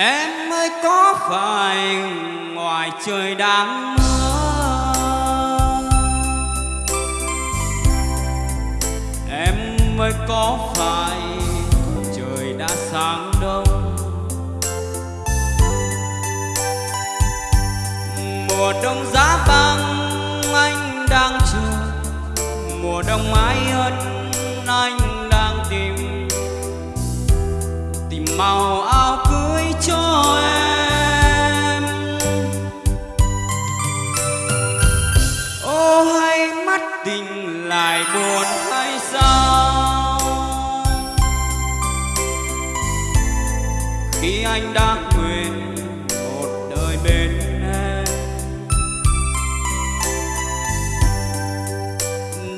Em ơi, có phải ngoài trời đang mưa? Em ơi, có phải trời đã sáng đông? Mùa đông giá băng anh đang chờ. Mùa đông mãi ân anh đang tìm. Tìm màu áo Khi anh đã nguyện một đời bên em.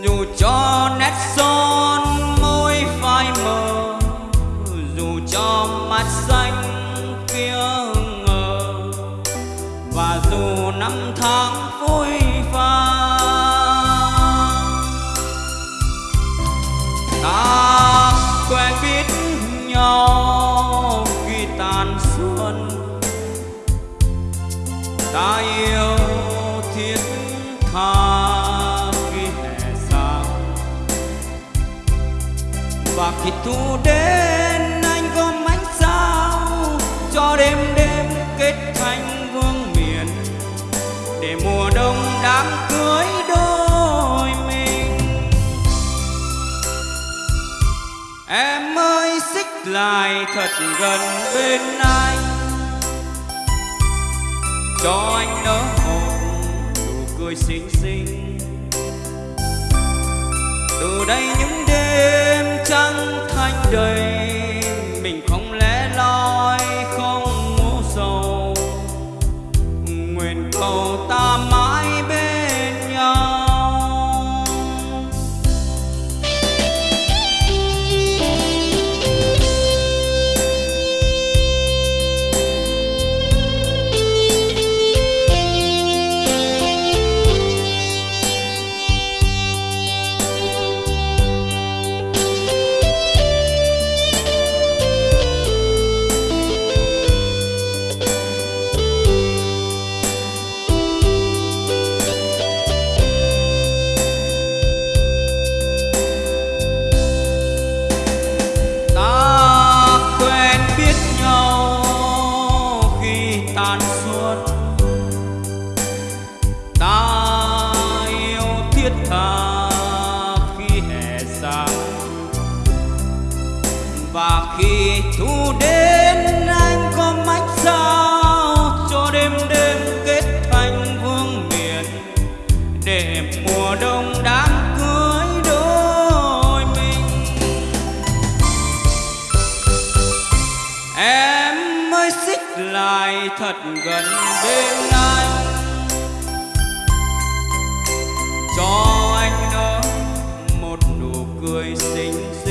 Dù cho nét son môi phai mờ, Dù cho mắt xanh kia ngờ, Và dù năm tháng tàn Ta yêu thiết tha khi hè sao Và khi thu đến, anh gom ánh sao Cho đêm đêm kết thành vương miền Để mùa đông đám cưới đôi mình. Em ơi lại thật gần bên anh Cho anh nở một nụ cười xinh xinh. Từ đây những đêm trăng thanh đầy dù thu đến anh có mách sao cho đêm đêm kết thành vương miền. Để mùa đông đám cưới đôi mình. Em mới xích lại thật gần bên anh. Cho anh đó một nụ cười xinh xinh.